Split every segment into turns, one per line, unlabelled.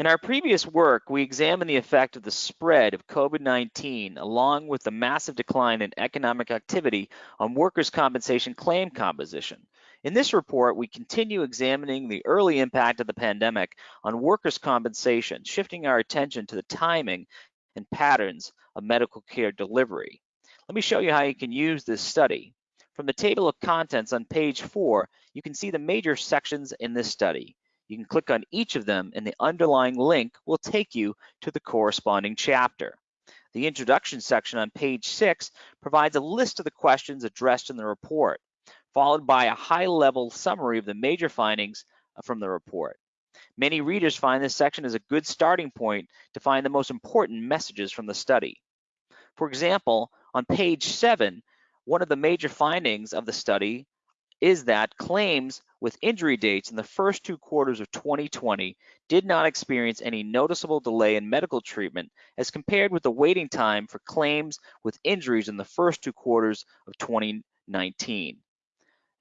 In our previous work, we examined the effect of the spread of COVID-19 along with the massive decline in economic activity on workers' compensation claim composition. In this report, we continue examining the early impact of the pandemic on workers' compensation, shifting our attention to the timing and patterns of medical care delivery. Let me show you how you can use this study. From the table of contents on page four, you can see the major sections in this study. You can click on each of them and the underlying link will take you to the corresponding chapter. The introduction section on page six provides a list of the questions addressed in the report, followed by a high-level summary of the major findings uh, from the report. Many readers find this section as a good starting point to find the most important messages from the study. For example, on page seven, one of the major findings of the study is that claims with injury dates in the first two quarters of 2020 did not experience any noticeable delay in medical treatment as compared with the waiting time for claims with injuries in the first two quarters of 2019.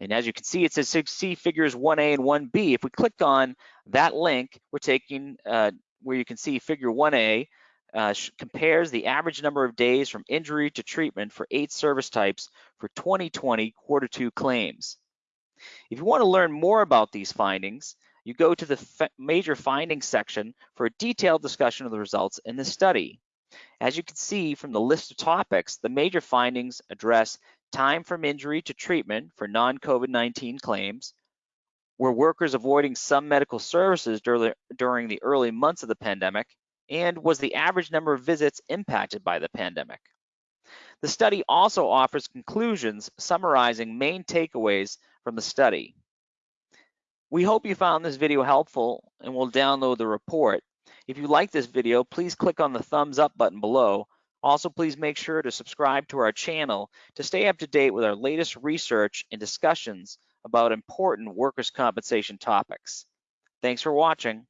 And as you can see, it says see figures 1A and 1B. If we click on that link, we're taking uh, where you can see figure 1A uh, compares the average number of days from injury to treatment for eight service types for 2020 quarter two claims. If you want to learn more about these findings, you go to the major findings section for a detailed discussion of the results in this study. As you can see from the list of topics, the major findings address time from injury to treatment for non-COVID-19 claims, were workers avoiding some medical services during the early months of the pandemic, and was the average number of visits impacted by the pandemic. The study also offers conclusions summarizing main takeaways from the study. We hope you found this video helpful and will download the report. If you like this video, please click on the thumbs up button below. Also, please make sure to subscribe to our channel to stay up to date with our latest research and discussions about important workers' compensation topics. Thanks for watching.